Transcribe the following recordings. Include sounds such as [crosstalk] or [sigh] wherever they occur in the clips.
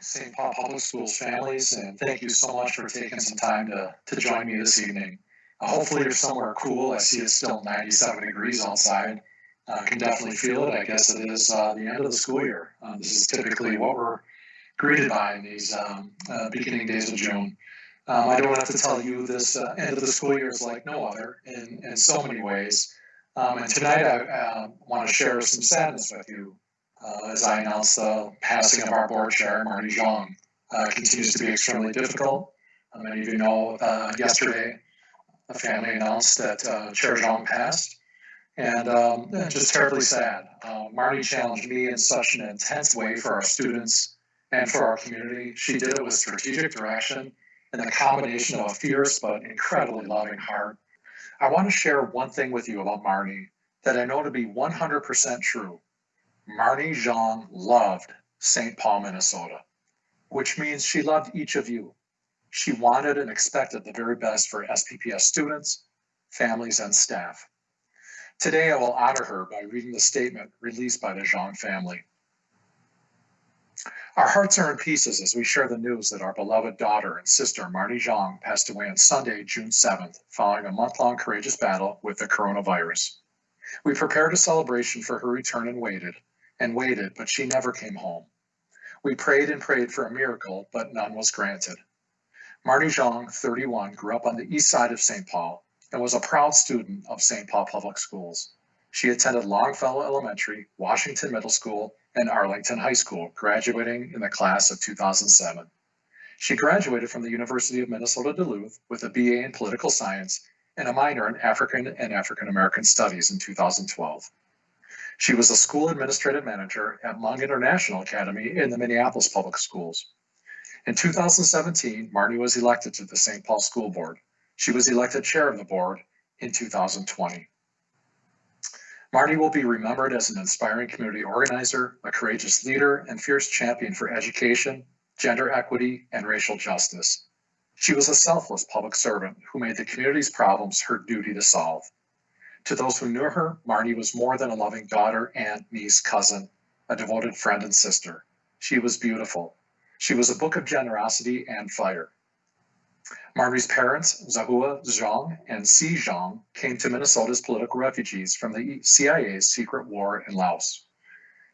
St. Paul Public Schools families, and thank you so much for taking some time to, to join me this evening. Uh, hopefully, you're somewhere cool. I see it's still 97 degrees outside. I uh, can definitely feel it. I guess it is uh, the end of the school year. Uh, this is typically what we're greeted by in these um, uh, beginning days of June. Um, I don't have to tell you this uh, end of the school year is like no other in, in so many ways. Um, and tonight I want to share some sadness with you uh, as I announced the passing of our board chair, Marny Xiong. Uh, continues to be extremely difficult. Uh, many of you know uh, yesterday the family announced that uh, Chair Xiong passed, and um, just terribly sad. Uh, Marny challenged me in such an intense way for our students and for our community. She did it with strategic direction and the combination of a fierce but incredibly loving heart. I want to share one thing with you about Marny that I know to be 100% true. Marny Xiong loved St. Paul, Minnesota, which means she loved each of you. She wanted and expected the very best for SPPS students, families, and staff. Today, I will honor her by reading the statement released by the Xiong family. Our hearts are in pieces as we share the news that our beloved daughter and sister, Marny Xiong, passed away on Sunday, June 7th, following a month-long courageous battle with the coronavirus. We prepared a celebration for her return and waited, and waited, but she never came home. We prayed and prayed for a miracle, but none was granted. Marny Xiong, 31, grew up on the east side of St. Paul and was a proud student of St. Paul Public Schools. She attended Longfellow Elementary, Washington Middle School, and Arlington High School, graduating in the class of 2007. She graduated from the University of Minnesota Duluth with a BA in Political Science and a minor in African and African American Studies in 2012. She was a school administrative manager at Hmong International Academy in the Minneapolis Public Schools. In 2017, Marny was elected to the St. Paul School Board. She was elected chair of the board in 2020. Marny will be remembered as an inspiring community organizer, a courageous leader, and fierce champion for education, gender equity, and racial justice. She was a selfless public servant who made the community's problems her duty to solve. To those who knew her, Marny was more than a loving daughter, aunt, niece, cousin, a devoted friend and sister. She was beautiful. She was a book of generosity and fire. Marny's parents, Zahua Xiong and Si Xiong, came to Minnesota as political refugees from the CIA's secret war in Laos.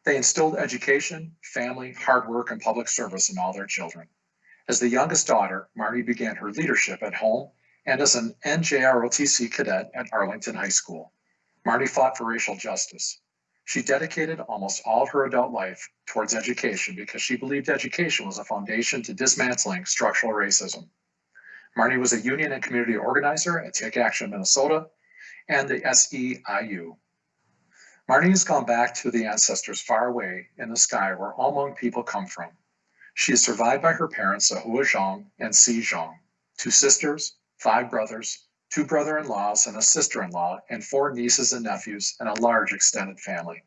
They instilled education, family, hard work, and public service in all their children. As the youngest daughter, Marny began her leadership at home and as an NJROTC cadet at Arlington High School. Marny fought for racial justice. She dedicated almost all of her adult life towards education because she believed education was a foundation to dismantling structural racism. Marny was a union and community organizer at Take Action Minnesota and the SEIU. Marny has gone back to the ancestors far away in the sky where all Hmong people come from. She is survived by her parents, Ahua Xiong and Si Xiong, two sisters, five brothers, two brother-in-laws and a sister-in-law, and four nieces and nephews, and a large extended family.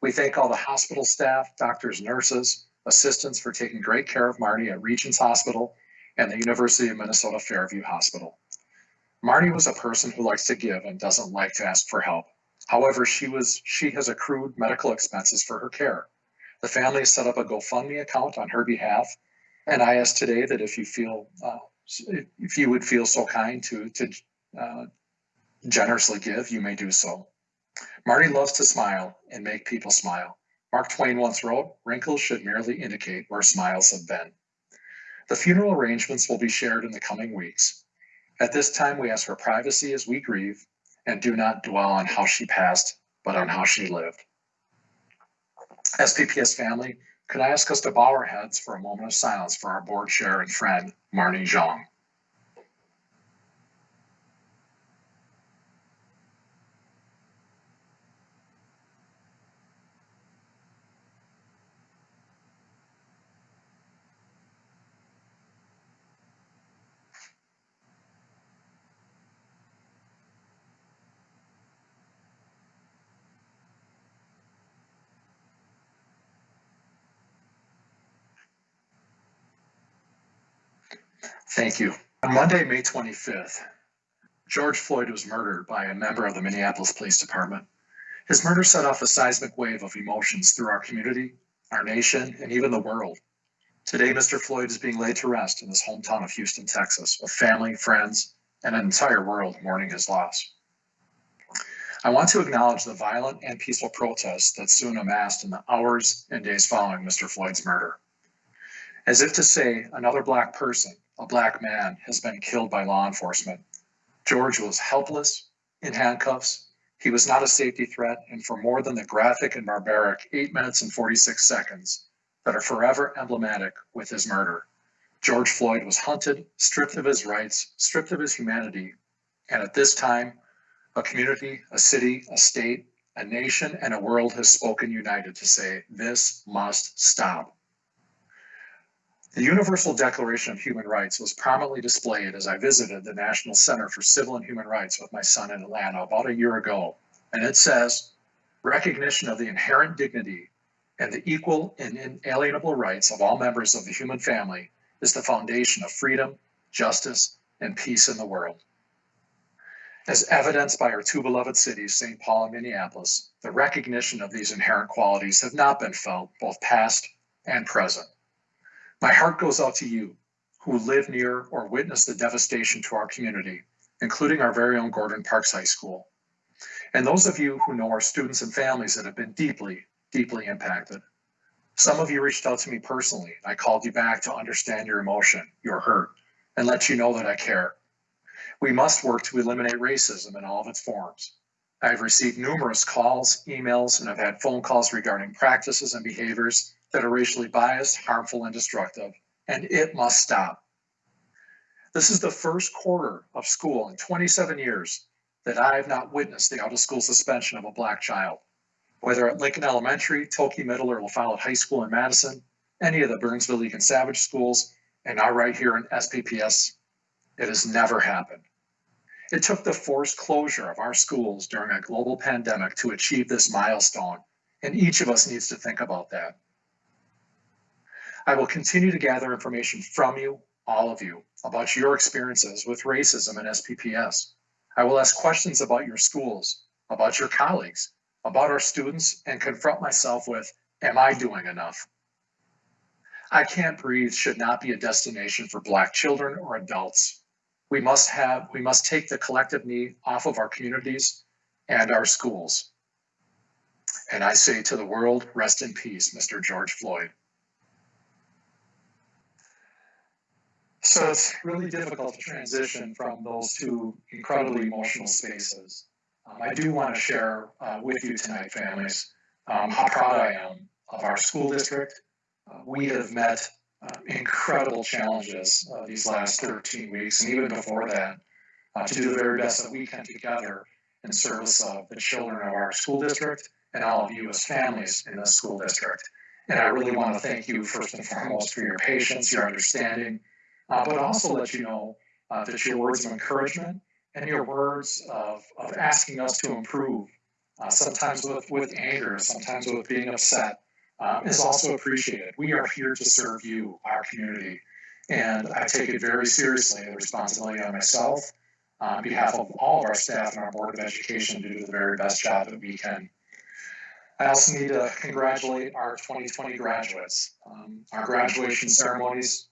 We thank all the hospital staff, doctors, nurses, assistants for taking great care of Marny at Regions Hospital and the University of Minnesota Fairview Hospital. Marny was a person who likes to give and doesn't like to ask for help. However, she was she has accrued medical expenses for her care. The family set up a GoFundMe account on her behalf, and I ask today that if you feel uh, if you would feel so kind to, to uh, generously give, you may do so. Marny loves to smile and make people smile. Mark Twain once wrote, wrinkles should merely indicate where smiles have been. The funeral arrangements will be shared in the coming weeks. At this time, we ask for privacy as we grieve and do not dwell on how she passed, but on how she lived. SPPS family, could I ask us to bow our heads for a moment of silence for our board chair and friend, Marny Xiong? Thank you. On Monday, May 25th, George Floyd was murdered by a member of the Minneapolis Police Department. His murder set off a seismic wave of emotions through our community, our nation, and even the world. Today, Mr. Floyd is being laid to rest in his hometown of Houston, Texas, with family, friends, and an entire world mourning his loss. I want to acknowledge the violent and peaceful protests that soon amassed in the hours and days following Mr. Floyd's murder. As if to say, another Black person, a Black man, has been killed by law enforcement. George was helpless, in handcuffs. He was not a safety threat, and for more than the graphic and barbaric 8 minutes and 46 seconds that are forever emblematic with his murder, George Floyd was hunted, stripped of his rights, stripped of his humanity, and at this time, a community, a city, a state, a nation, and a world has spoken united to say, this must stop. The Universal Declaration of Human Rights was prominently displayed as I visited the National Center for Civil and Human Rights with my son in Atlanta about a year ago. And it says, recognition of the inherent dignity and the equal and inalienable rights of all members of the human family is the foundation of freedom, justice, and peace in the world. As evidenced by our two beloved cities, St. Paul and Minneapolis, the recognition of these inherent qualities have not been felt, both past and present. My heart goes out to you who live near or witness the devastation to our community, including our very own Gordon Parks High School. And those of you who know our students and families that have been deeply, deeply impacted. Some of you reached out to me personally. I called you back to understand your emotion, your hurt, and let you know that I care. We must work to eliminate racism in all of its forms. I've received numerous calls, emails, and I've had phone calls regarding practices and behaviors that are racially biased, harmful, and destructive, and it must stop. This is the first quarter of school in 27 years that I have not witnessed the out of school suspension of a black child. Whether at Lincoln Elementary, Toki Middle, or LaFollette High School in Madison, any of the Burnsville Eagan Savage schools, and now right here in SPPS, it has never happened. It took the forced closure of our schools during a global pandemic to achieve this milestone, and each of us needs to think about that. I will continue to gather information from you, all of you, about your experiences with racism and SPPS. I will ask questions about your schools, about your colleagues, about our students, and confront myself with, am I doing enough? I Can't Breathe should not be a destination for Black children or adults. We must have, we must take the collective knee off of our communities and our schools. And I say to the world, rest in peace, Mr. George Floyd. So it's really difficult to transition from those two incredibly emotional spaces. Um, I do want to share uh, with you tonight, families, um, how proud I am of our school district. Uh, we have met uh, incredible challenges uh, these last 13 weeks, and even before that, uh, to do the very best that we can together in service of the children of our school district and all of you as families in the school district. And I really want to thank you first and foremost for your patience, your understanding, uh, but also let you know uh, that your words of encouragement and your words of, of asking us to improve, uh, sometimes with, with anger, sometimes with being upset, um, is also appreciated. We are here to serve you, our community. And I take it very seriously, the responsibility on myself, uh, on behalf of all of our staff and our Board of Education to do the very best job that we can. I also need to congratulate our 2020 graduates. Um, our graduation ceremonies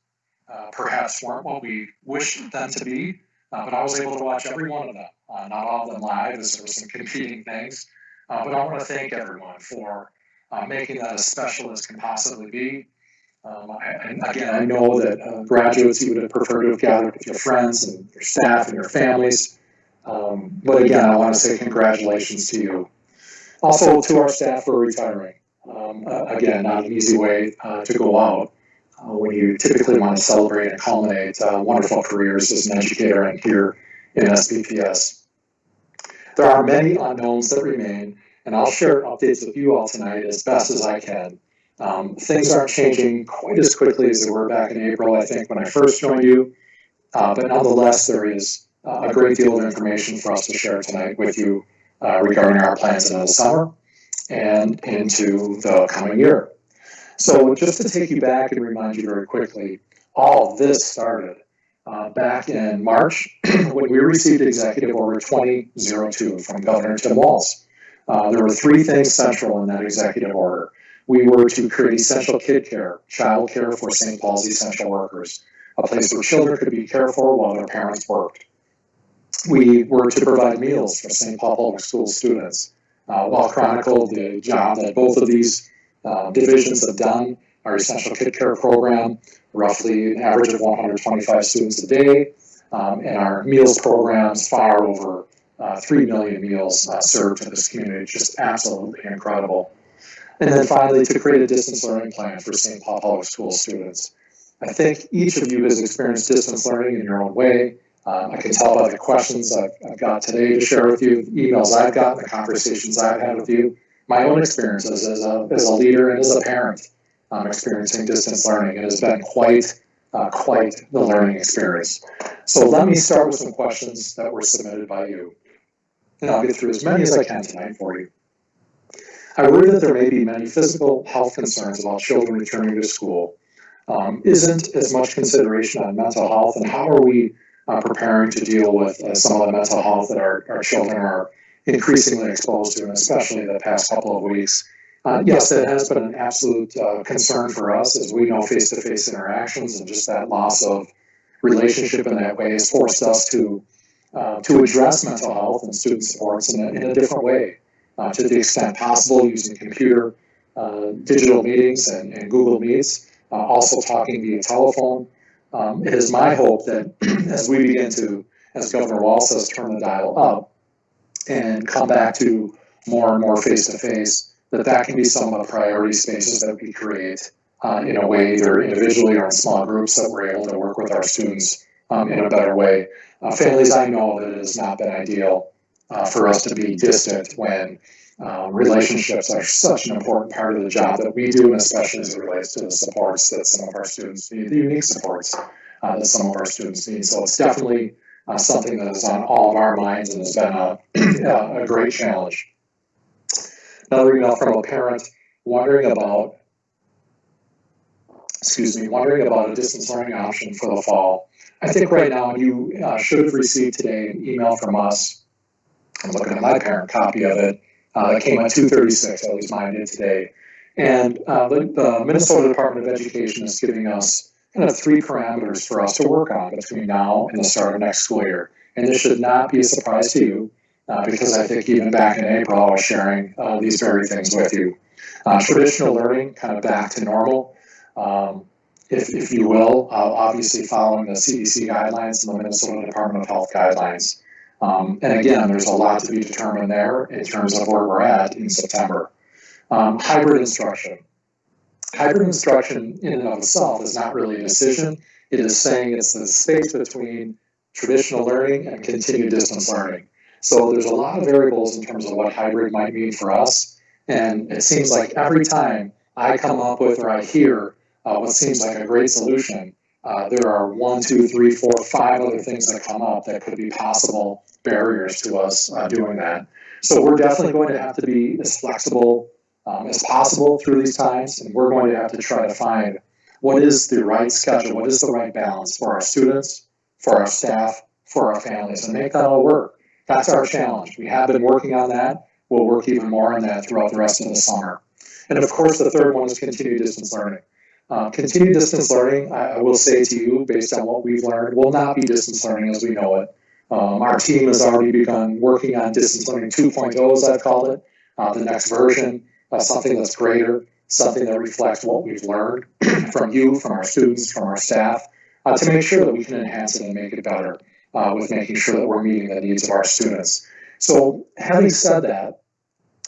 uh, perhaps weren't what we wished them to be, uh, but I was able to watch every one of them. Uh, not all of them live, as there were some competing things. Uh, but I want to thank everyone for uh, making that as special as can possibly be. Um, I, and again, I know that uh, graduates you would have preferred to have gathered with your friends and your staff and your families. Um, but again, I want to say congratulations to you. Also, to our staff for retiring. Um, again, not an easy way to go out uh, when you typically want to celebrate and culminate uh, wonderful careers as an educator and here in SPPS. There are many unknowns that remain, and I'll share updates with you all tonight as best as I can. Um, things aren't changing quite as quickly as they were back in April, I think, when I first joined you, uh, but nonetheless, there is uh, a great deal of information for us to share tonight with you uh, regarding our plans in the summer and into the coming year. So just to take you back and remind you very quickly, all this started uh, back in March [clears throat] when we received Executive Order 2002 from Governor Tim Walz. Uh, there were three things central in that executive order. we were to create essential kid care, child care for St. Paul's essential workers, a place where children could be cared for while their parents worked. We were to provide meals for St. Paul Public School students. Uh, while chronicled the job that both of these uh, divisions have done, our essential kid care program, roughly an average of 125 students a day, um, and our meals programs far over uh, 3 million meals uh, served to this community, just absolutely incredible. And then finally, to create a distance learning plan for St. Paul Public School students. I think each of you has experienced distance learning in your own way. Um, I can tell by the questions I've, I've got today to share with you, emails I've gotten, the conversations I've had with you, my own experiences as a, as a leader and as a parent um, experiencing distance learning. It has been quite, uh, quite the learning experience. So let me start with some questions that were submitted by you. And I'll get through as many as I can tonight for you. I worry that there may be many physical health concerns about children returning to school. Um, isn't as much consideration on mental health, and how are we uh, preparing to deal with uh, some of the mental health that our, our children are increasingly exposed to, and especially the past couple of weeks? Uh, yes, it has been an absolute uh, concern for us as we know face to face interactions and just that loss of relationship in that way has forced us to, uh, to address mental health and student supports in a, in a different way uh, to the extent possible using computer, uh, digital meetings, and, and Google Meets, uh, also talking via telephone. Um, it is my hope that [clears throat] as we begin to, as Governor Walz says, turn the dial up and come back to more and more face to face, that that can be some of the priority spaces that we create uh, in a way, either individually or in small groups, that we're able to work with our students um, in a better way. Uh, families, I know that it has not been ideal uh, for us to be distant when um, relationships are such an important part of the job that we do, and especially as it relates to the supports that some of our students need, the unique supports uh, that some of our students need. So it's definitely uh, something that is on all of our minds and has been a, [clears throat] a great challenge. Another email from a parent wondering about, excuse me, wondering about a distance learning option for the fall. I think right now you uh, should have received today an email from us. I'm looking at my parent copy of it uh, came at 236, at least mine did today. And uh, the, the Minnesota Department of Education is giving us kind of three parameters for us to work on between now and the start of next school year. And this should not be a surprise to you, uh, because I think even back in April, I was sharing uh, these very things with you. Uh, traditional learning, kind of back to normal, um, if, if you will, uh, obviously following the CDC guidelines and the Minnesota Department of Health guidelines. Um, and again, there's a lot to be determined there in terms of where we're at in September. Um, hybrid instruction. Hybrid instruction in and of itself is not really a decision. It is saying it's the space between traditional learning and continued distance learning. So there's a lot of variables in terms of what hybrid might mean for us. And it seems like every time I come up with or I hear uh, what seems like a great solution, uh, there are one, two, three, four, five other things that come up that could be possible barriers to us uh, doing that. So we're definitely going to have to be as flexible um, as possible through these times, and we're going to have to try to find what is the right schedule, what is the right balance for our students, for our staff, for our families, and make that all work. That's our challenge. We have been working on that. We'll work even more on that throughout the rest of the summer. And of course, the third one is continued distance learning. Uh, continued distance learning, I, I will say to you, based on what we've learned, will not be distance learning as we know it. Um, our team has already begun working on distance learning 2.0, as I've called it, uh, the next version, uh, something that's greater, something that reflects what we've learned [clears throat] from you, from our students, from our staff, uh, to make sure that we can enhance it and make it better uh, with making sure that we're meeting the needs of our students. So having said that,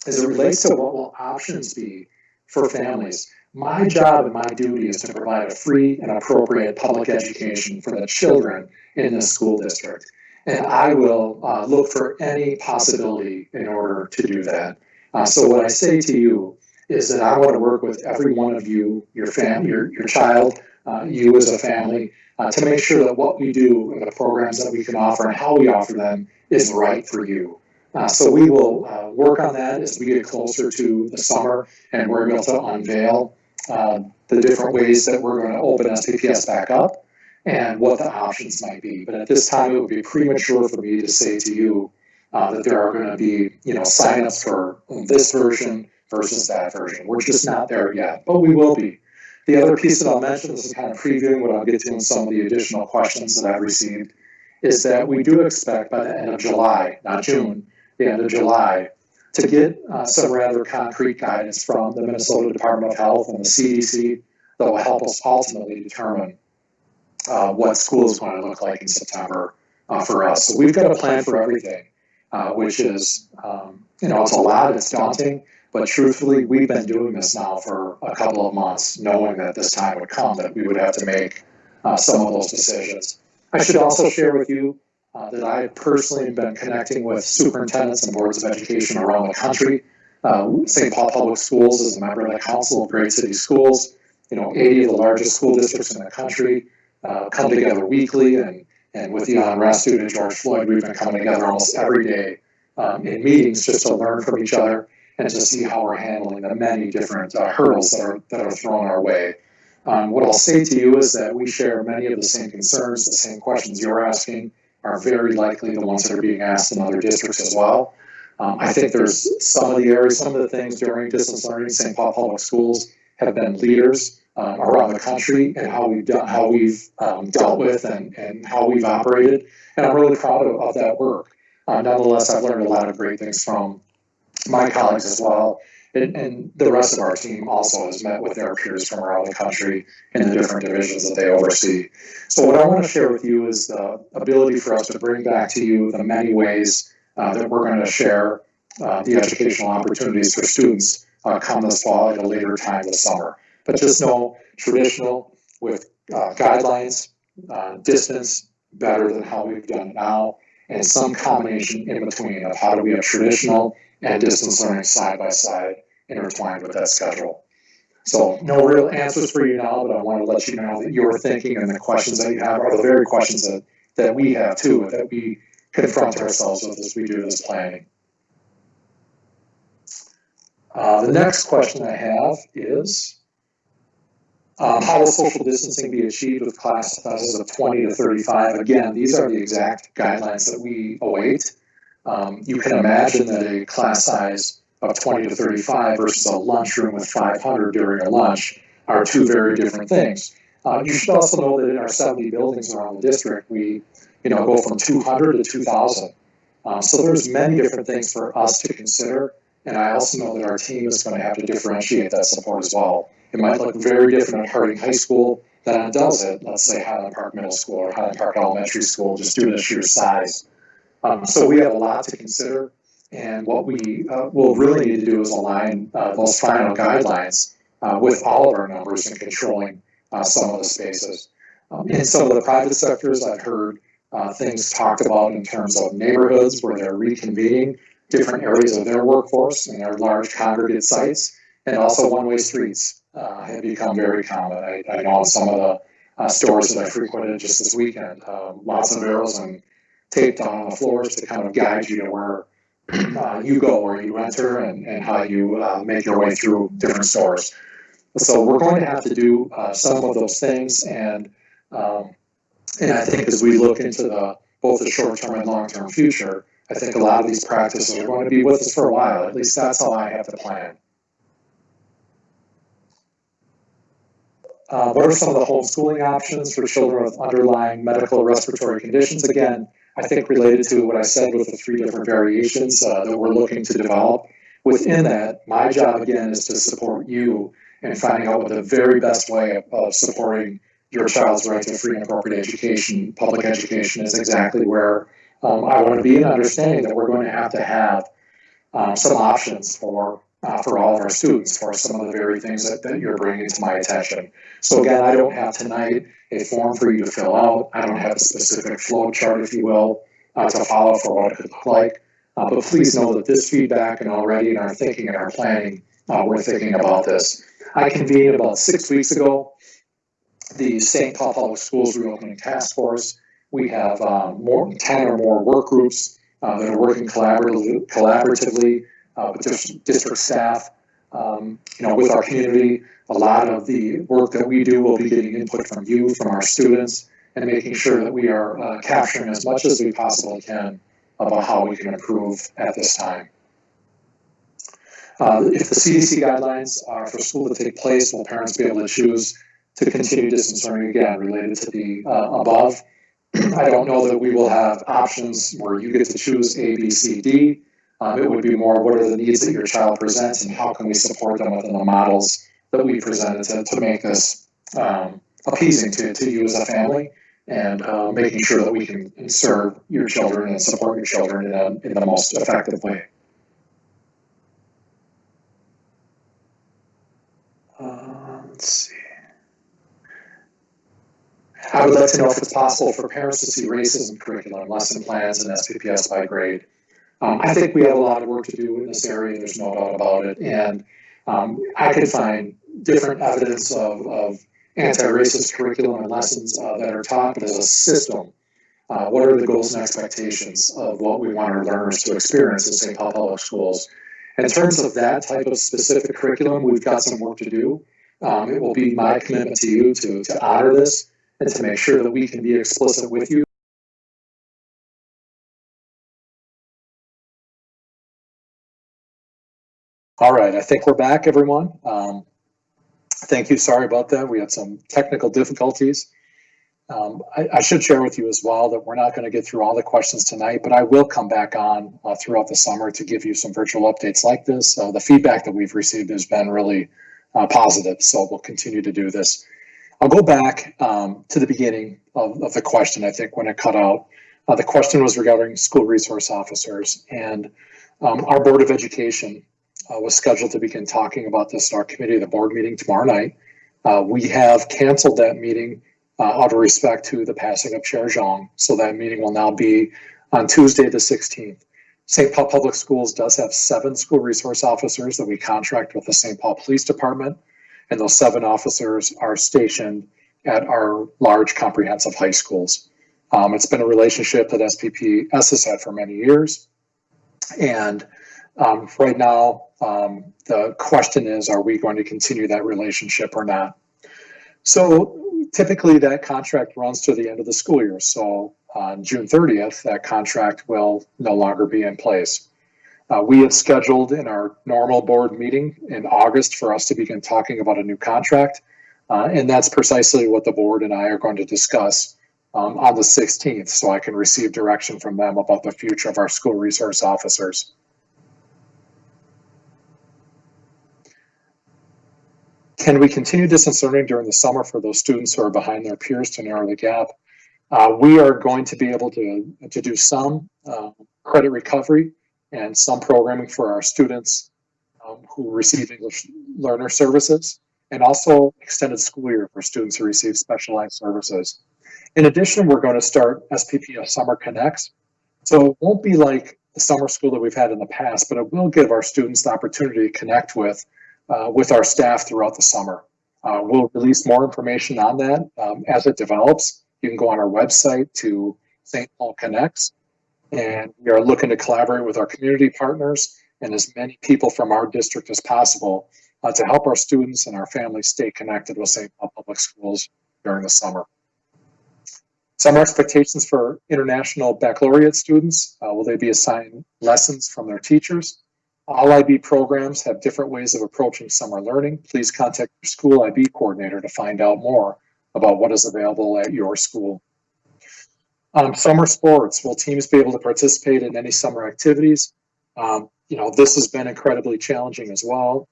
as it relates to what will options be for families, my job and my duty is to provide a free and appropriate public education for the children in the school district. And I will uh, look for any possibility in order to do that. Uh, so what I say to you is that I want to work with every one of you, your family, your, your child, uh, you as a family, uh, to make sure that what we do and the programs that we can offer and how we offer them is right for you. Uh, so we will uh, work on that as we get closer to the summer and we're able to unveil uh, the different ways that we're going to open SPPS back up and what the options might be. But at this time, it would be premature for me to say to you uh, that there are going to be, you know, signups for this version versus that version. We're just not there yet, but we will be. The other piece that I'll mention, this is kind of previewing what I'll get to in some of the additional questions that I've received, is that we do expect by the end of July, not June, the end of July, to get uh, some rather concrete guidance from the Minnesota Department of Health and the CDC that will help us ultimately determine uh, what school is going to look like in September uh, for us. So we've got a plan for everything, uh, which is, um, you know, it's a lot, it's daunting, but truthfully, we've been doing this now for a couple of months, knowing that this time would come, that we would have to make uh, some of those decisions. I should also share with you uh, that I personally have been connecting with superintendents and boards of education around the country. Uh, St. Paul Public Schools is a member of the Council of Great City Schools. You know, 80 of the largest school districts in the country uh, come together weekly, and, and with the unrest due George Floyd, we've been coming together almost every day um, in meetings just to learn from each other and to see how we're handling the many different uh, hurdles that are, that are thrown our way. Um, what I'll say to you is that we share many of the same concerns, the same questions you're asking are very likely the ones that are being asked in other districts as well. Um, I think there's some of the areas, some of the things during distance learning, St. Paul Public Schools have been leaders um, around the country and how we've done, how we've um, dealt with and, and how we've operated. And I'm really proud of, of that work. Uh, nonetheless, I've learned a lot of great things from my colleagues as well. And, and, the rest of our team also has met with their peers from around the country in the different divisions that they oversee. So what I want to share with you is the ability for us to bring back to you the many ways uh, that we're going to share uh, the educational opportunities for students uh, come this fall at a later time this summer. But just know traditional with uh, guidelines, uh, distance better than how we've done now, and some combination in between of how do we have traditional and distance learning side by side intertwined with that schedule. So no real answers for you now, but I want to let you know that your thinking and the questions that you have are the very questions that, that we have too, that we confront ourselves with as we do this planning. Uh, the next question I have is, um, how will social distancing be achieved with class sizes of 20 to 35? Again, these are the exact guidelines that we await. Um, you can imagine that a class size of 20 to 35 versus a lunchroom with 500 during a lunch are two very different things. Uh, you should also know that in our 70 buildings around the district, we you know, go from 200 to 2,000. Um, so there's many different things for us to consider. And I also know that our team is going to have to differentiate that support as well. It might look very different at Harding High School than it does at, let's say, Highland Park Middle School or Highland Park Elementary School, just due to the sheer size. Um, so we have a lot to consider. And what we uh, will really need to do is align uh, those final guidelines uh, with all of our numbers and controlling uh, some of the spaces. Um, in some of the private sectors, I've heard uh, things talked about in terms of neighborhoods where they're reconvening different areas of their workforce and their large congregate sites, and also one-way streets uh, have become very common. I, I know some of the stores that I frequented just this weekend, um, lots of arrows and taped on the floors to kind of guide you to where uh, you go, where you enter, and, and how you uh, make your way through different stores. So we're going to have to do uh, some of those things, and um, and I think as we look into the both the short term and long term future, I think a lot of these practices are going to be with us for a while. At least that's how I have the plan. Uh, what are some of the homeschooling options for children with underlying medical respiratory conditions? Again, I think related to what I said with the three different variations uh, that we're looking to develop. Within that, my job again is to support you in finding out what the very best way of, of supporting your child's right to free and appropriate education, public education is exactly where um, I want to be and understanding that we're going to have to have um, some options for uh, for all of our students for some of the very things that, that you're bringing to my attention. So again, I don't have tonight a form for you to fill out. I don't have a specific flow chart, if you will, uh, to follow for what it could look like. Uh, but please know that this feedback and already in our thinking and our planning, uh, we're thinking about this. I convened about six weeks ago the St. Paul Public Schools Reopening Task Force. We have um, more 10 or more work groups uh, that are working collaboratively, collaboratively uh, with district, district staff, um, you know, with our community. A lot of the work that we do will be getting input from you, from our students, and making sure that we are uh, capturing as much as we possibly can about how we can improve at this time. Uh, if the CDC guidelines are for school to take place, will parents be able to choose to continue distance learning again related to the uh, above? [clears throat] I don't know that we will have options where you get to choose A, B, C, D. Um, it would be more what are the needs that your child presents and how can we support them within the models that we presented to, to make this um, appeasing to, to you as a family and uh, making sure that we can serve your children and support your children in, a, in the most effective way. Uh, let's see. I would like to know if it's possible for parents to see racism curriculum, lesson plans, and SPPS by grade. Um, I think we have a lot of work to do in this area. There's no doubt about it. And um, I could find different evidence of, of anti-racist curriculum and lessons uh, that are taught, but as a system, uh, what are the goals and expectations of what we want our learners to experience in St. Paul Public Schools? In terms of that type of specific curriculum, we've got some work to do. Um, it will be my commitment to you to, to honor this and to make sure that we can be explicit with you. All right, I think we're back, everyone. Um, thank you. Sorry about that. We had some technical difficulties. Um, I, I, should share with you as well that we're not going to get through all the questions tonight, but I will come back on uh, throughout the summer to give you some virtual updates like this. Uh, the feedback that we've received has been really uh, positive, so we'll continue to do this. I'll go back um, to the beginning of, of, the question, I think, when it cut out. Uh, the question was regarding school resource officers, and um, our Board of Education uh, was scheduled to begin talking about this at our committee the board meeting tomorrow night. Uh, we have canceled that meeting uh, out of respect to the passing of Chair Xiong. So that meeting will now be on Tuesday, the 16th. St. Paul Public Schools does have seven school resource officers that we contract with the St. Paul Police Department. And those seven officers are stationed at our large comprehensive high schools. Um, it's been a relationship that SPPS has had for many years. And um, right now, um, the question is, are we going to continue that relationship or not? So typically that contract runs to the end of the school year. So on June 30th, that contract will no longer be in place. Uh, we have scheduled in our normal board meeting in August for us to begin talking about a new contract. Uh, and that's precisely what the board and I are going to discuss um, on the 16th so I can receive direction from them about the future of our school resource officers. Can we continue distance learning during the summer for those students who are behind their peers to narrow the gap? Uh, we are going to be able to, to do some uh, credit recovery and some programming for our students um, who receive English learner services and also extended school year for students who receive specialized services. In addition, we're going to start SPPS Summer Connects. So it won't be like the summer school that we've had in the past, but it will give our students the opportunity to connect with uh, with our staff throughout the summer. Uh, we'll release more information on that um, as it develops. You can go on our website to St. Paul Connects, and we are looking to collaborate with our community partners and as many people from our district as possible uh, to help our students and our families stay connected with St. Paul Public Schools during the summer. Summer expectations for international baccalaureate students. Uh, will they be assigned lessons from their teachers? All IB programs have different ways of approaching summer learning. Please contact your school IB coordinator to find out more about what is available at your school. Um, summer sports, will teams be able to participate in any summer activities? Um, you know, this has been incredibly challenging as well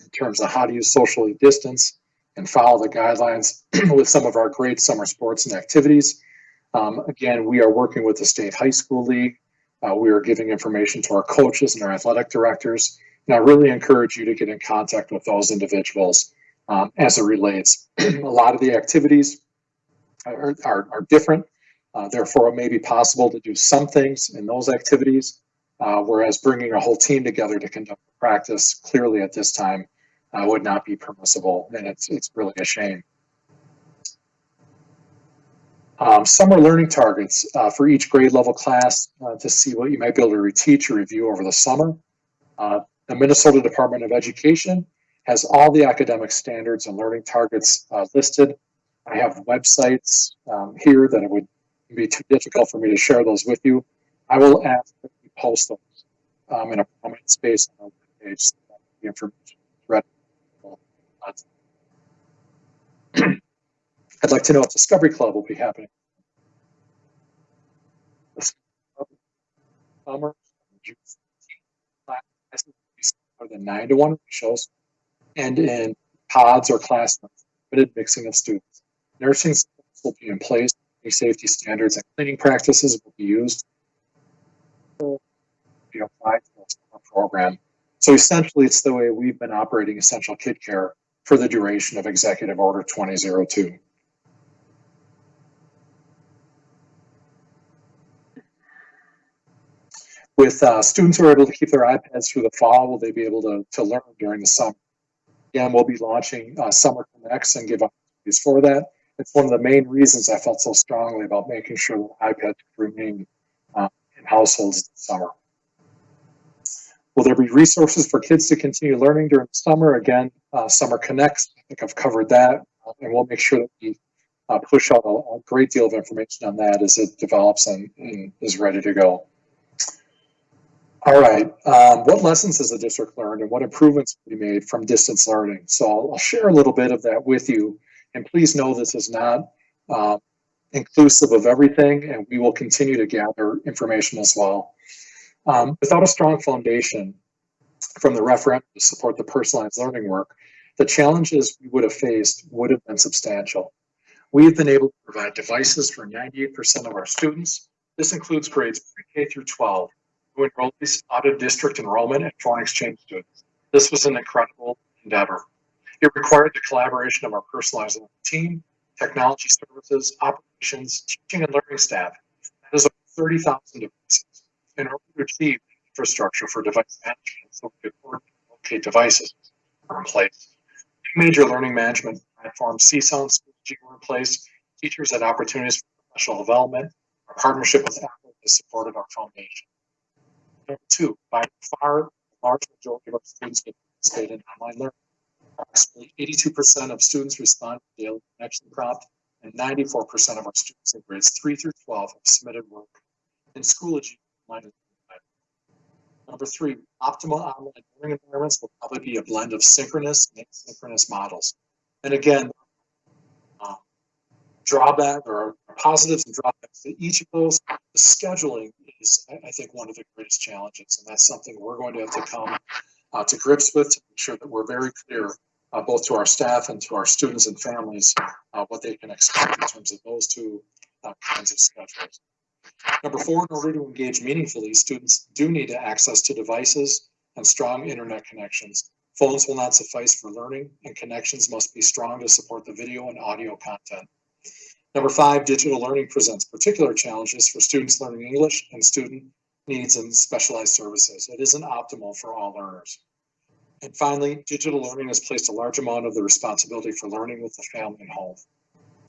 in terms of how to use socially distance and follow the guidelines [clears throat] with some of our great summer sports and activities. Um, again, we are working with the State High School League uh, we are giving information to our coaches and our athletic directors. And I really encourage you to get in contact with those individuals um, as it relates. [clears throat] a lot of the activities are, are, are different. Uh, therefore, it may be possible to do some things in those activities, uh, whereas bringing a whole team together to conduct practice clearly at this time uh, would not be permissible. And it's, it's really a shame. Um, summer learning targets uh, for each grade level class uh, to see what you might be able to reteach or review over the summer. Uh, the Minnesota Department of Education has all the academic standards and learning targets uh, listed. I have websites um, here that it would be too difficult for me to share those with you. I will ask that you post those um, in a prominent space on so that The information is. I'd like to know if Discovery Club will be happening. Summer, June 17th. Classes will be More than nine to one ratios and in pods or classrooms, limited mixing of students. Nursing will be in place, Any safety standards and cleaning practices will be used. Be applied to summer program. So essentially, it's the way we've been operating essential kid care for the duration of Executive Order 2002. With uh, students who are able to keep their iPads through the fall, will they be able to, to learn during the summer? Again, we'll be launching uh, Summer Connects and give opportunities for that. It's one of the main reasons I felt so strongly about making sure that iPads remain uh, in households this summer. Will there be resources for kids to continue learning during the summer? Again, uh, Summer Connects, I think I've covered that, uh, and we'll make sure that we uh, push out a, a, great deal of information on that as it develops and, and is ready to go. All right, um, what lessons has the district learned and what improvements be made from distance learning? So I'll, I'll share a little bit of that with you. And please know this is not uh, inclusive of everything and we will continue to gather information as well. Um, without a strong foundation from the referendum to support the personalized learning work, the challenges we would have faced would have been substantial. We have been able to provide devices for 98% of our students. This includes grades pre-K through 12 who enrolled these out of district enrollment and foreign exchange students. This was an incredible endeavor. It required the collaboration of our personalized team, technology services, operations, teaching and learning staff. That is over 30,000 devices. In order to achieve infrastructure for device management, so we could locate devices are in place. Major learning management platforms, and Schoology were in place. Teachers had opportunities for professional development. Our partnership with Apple has supported our foundation. Number two, by far, the large majority of our students get participate in online learning. Approximately 82% of students respond to the daily connection prompt, and 94% of our students in grades 3 through 12 have submitted work in Schoology. Number three, optimal online learning environments will probably be a blend of synchronous and asynchronous models. And again, drawback or positives and drawbacks to each of those, the scheduling is, I think, one of the greatest challenges. And that's something we're going to have to come uh, to grips with to make sure that we're very clear uh, both to our staff and to our students and families uh, what they can expect in terms of those two uh, kinds of schedules. Number four, in order to engage meaningfully, students do need access to devices and strong internet connections. Phones will not suffice for learning and connections must be strong to support the video and audio content. Number five, digital learning presents particular challenges for students learning English and student needs and specialized services. It isn't optimal for all learners. And finally, digital learning has placed a large amount of the responsibility for learning with the family and home.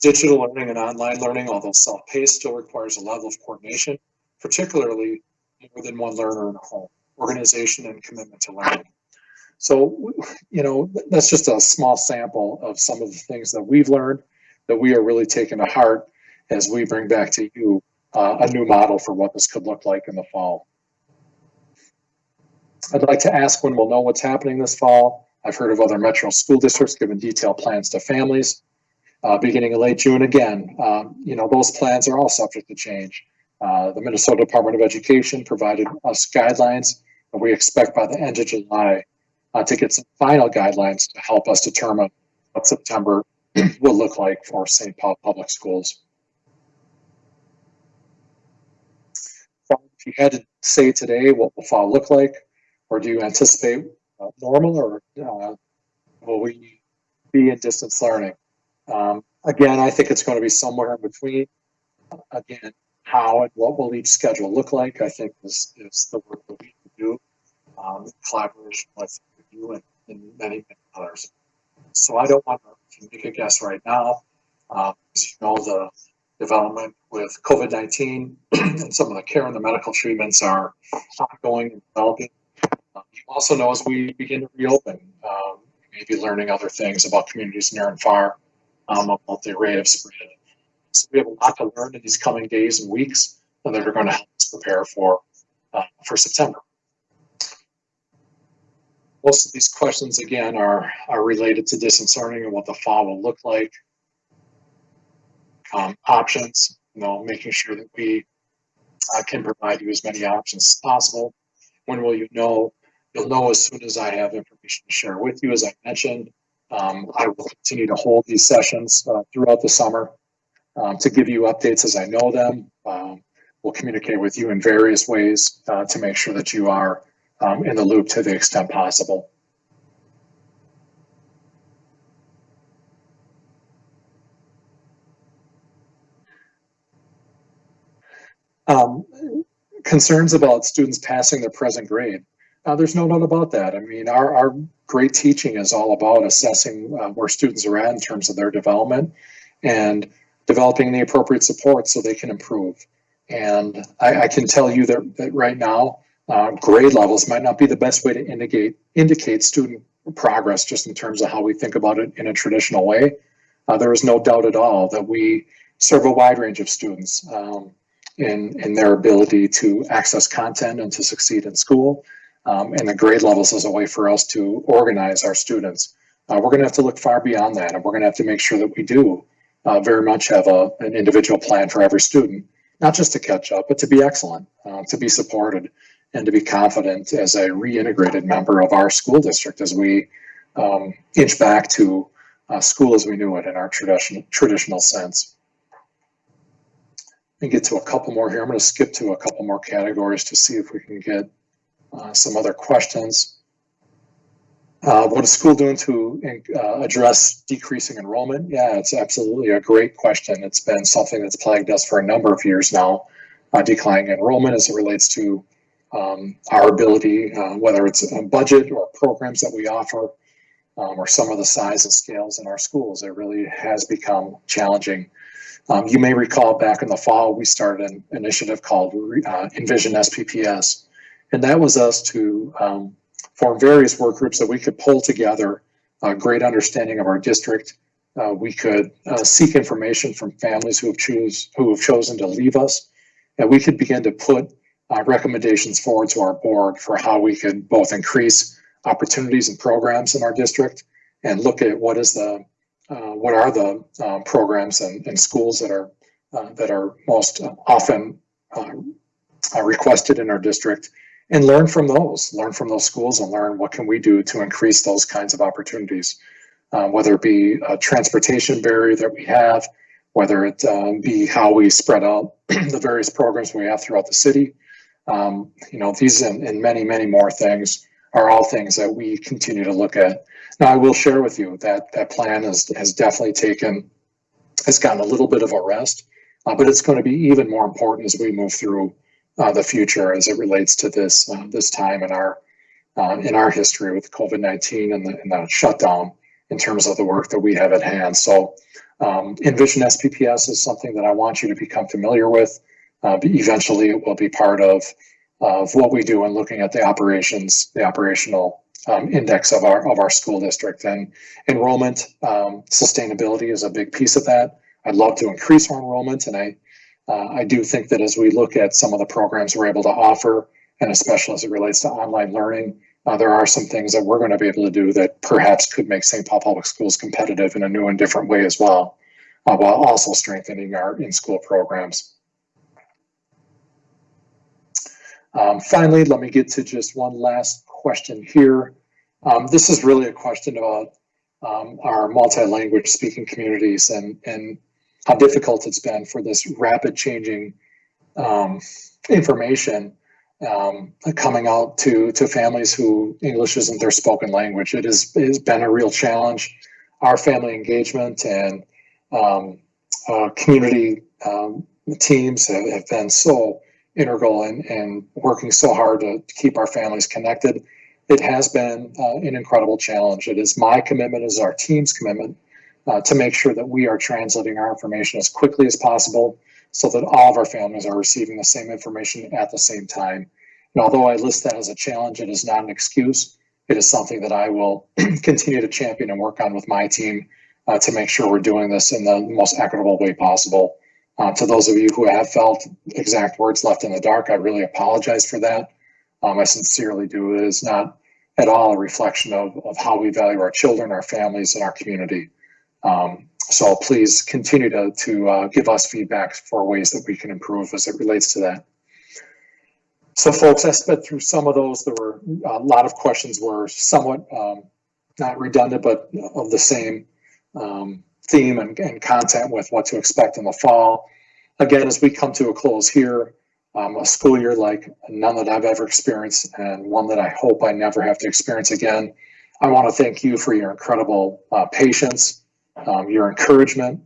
Digital learning and online learning, although self-paced, still requires a level of coordination, particularly more than one learner in a home, organization and commitment to learning. So, you know, that's just a small sample of some of the things that we've learned that we are really taking to heart as we bring back to you uh, a new model for what this could look like in the fall. I'd like to ask when we'll know what's happening this fall. I've heard of other metro school districts giving detailed plans to families uh, beginning in late June again. Um, you know, those plans are all subject to change. Uh, the Minnesota Department of Education provided us guidelines, and we expect by the end of July uh, to get some final guidelines to help us determine what September will look like for St. Paul Public Schools. If you had to say today what will fall look like, or do you anticipate uh, normal, or uh, will we be in distance learning? Um, again, I think it's going to be somewhere in between. Again, how and what will each schedule look like, I think is, is the work that we can do um, in collaboration with you and, and many, many others. So I don't want to make a guess right now. Uh, as you know, the development with COVID-19 [clears throat] and some of the care and the medical treatments are ongoing and developing. Uh, you also know as we begin to reopen, um, maybe learning other things about communities near and far um, about the rate of spread. So we have a lot to learn in these coming days and weeks that are going to help us prepare for uh, for September. Most of these questions, again, are, are related to distance learning and what the fall will look like. Um, options, you know, making sure that we uh, can provide you as many options as possible. When will you know? You'll know as soon as I have information to share with you. As I mentioned, um, I will continue to hold these sessions uh, throughout the summer um, to give you updates as I know them. Um, we'll communicate with you in various ways uh, to make sure that you are um, in the loop to the extent possible. Um, concerns about students passing their present grade. Uh, there's no doubt about that. I mean, our, our great teaching is all about assessing uh, where students are at in terms of their development and developing the appropriate support so they can improve. And I, I can tell you that, that right now, uh, grade levels might not be the best way to indicate indicate student progress just in terms of how we think about it in a traditional way. Uh, there is no doubt at all that we serve a wide range of students. Um, in, in their ability to access content and to succeed in school. Um, and the grade levels is a way for us to organize our students. Uh, we're going to have to look far beyond that, and we're going to have to make sure that we do uh, very much have a, an individual plan for every student, not just to catch up, but to be excellent, uh, to be supported, and to be confident as a reintegrated member of our school district as we um, inch back to uh, school as we knew it in our tradition, traditional sense and get to a couple more here. I'm going to skip to a couple more categories to see if we can get uh, some other questions. Uh, what is school doing to uh, address decreasing enrollment? Yeah, it's absolutely a great question. It's been something that's plagued us for a number of years now, uh, declining enrollment as it relates to um, our ability, uh, whether it's a budget or programs that we offer, um, or some of the size and scales in our schools. It really has become challenging um, you may recall back in the fall, we started an initiative called uh, Envision SPPS, and that was us to um, form various work groups that we could pull together a great understanding of our district. Uh, we could uh, seek information from families who have choose who have chosen to leave us, and we could begin to put uh, recommendations forward to our board for how we could both increase opportunities and programs in our district and look at what is the uh, what are the uh, programs and, and, schools that are uh, that are most often uh, uh, requested in our district and learn from those learn from those schools and learn what can we do to increase those kinds of opportunities. Whether it be a transportation barrier that we have whether it um, be how we spread out [clears throat] the various programs we have throughout the city um, you know these and, and many many more things are all things that we continue to look at now, I will share with you that that plan has, has definitely taken, has gotten a little bit of a rest, uh, but it's going to be even more important as we move through uh, the future as it relates to this uh, this time in our uh, in our history with COVID-19 and the, and the shutdown in terms of the work that we have at hand. So um, Envision SPPS is something that I want you to become familiar with. Uh, eventually, it will be part of, of what we do in looking at the operations, the operational um, index of our of our school district. And enrollment um, sustainability is a big piece of that. I'd love to increase our enrollment, and I uh, I do think that as we look at some of the programs we're able to offer, and especially as it relates to online learning, uh, there are some things that we're going to be able to do that perhaps could make St. Paul Public Schools competitive in a new and different way as well, uh, while also strengthening our in-school programs. Um, finally, let me get to just one last question here. Um, this is really a question about um, our multi-language speaking communities and, and how difficult it's been for this rapid changing um, information um, coming out to, to families who English isn't their spoken language. It has, it has been a real challenge. Our family engagement and um, uh, community teams have, have, been so integral in, in working so hard to keep our families connected it has been uh, an incredible challenge. It is my commitment, as our team's commitment, uh, to make sure that we are translating our information as quickly as possible so that all of our families are receiving the same information at the same time. And although I list that as a challenge, it is not an excuse. It is something that I will [clears throat] continue to champion and work on with my team uh, to make sure we're doing this in the most equitable way possible. Uh, to those of you who have felt exact words left in the dark, I really apologize for that. Um, I sincerely do. It is not at all a reflection of, of how we value our children, our families, and our community. Um, so please continue to, to uh, give us feedback for ways that we can improve as it relates to that. So folks, I sped through some of those. There were a lot of questions were somewhat um, not redundant, but of the same um, theme and, and content with what to expect in the fall. Again, as we come to a close here, um, a school year like none that I've ever experienced and one that I hope I never have to experience again. I want to thank you for your incredible uh, patience, um, your encouragement,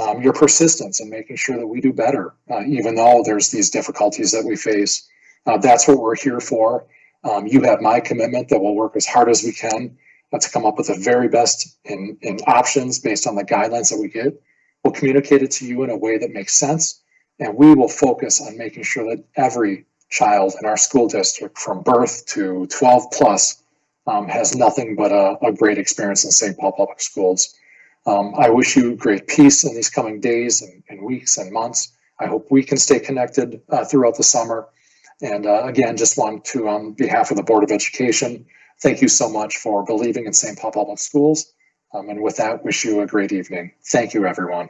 um, your persistence in making sure that we do better, uh, even though there's these difficulties that we face. Uh, that's what we're here for. Um, you have my commitment that we'll work as hard as we can to come up with the very best in, in options based on the guidelines that we get. We'll communicate it to you in a way that makes sense, and we will focus on making sure that every child in our school district from birth to 12 plus um, has nothing but a, a, great experience in St. Paul Public Schools. Um, I wish you great peace in these coming days and, and weeks and months. I hope we can stay connected uh, throughout the summer. And uh, again, just want to, on behalf of the Board of Education, thank you so much for believing in St. Paul Public Schools. Um, and with that, wish you a great evening. Thank you, everyone.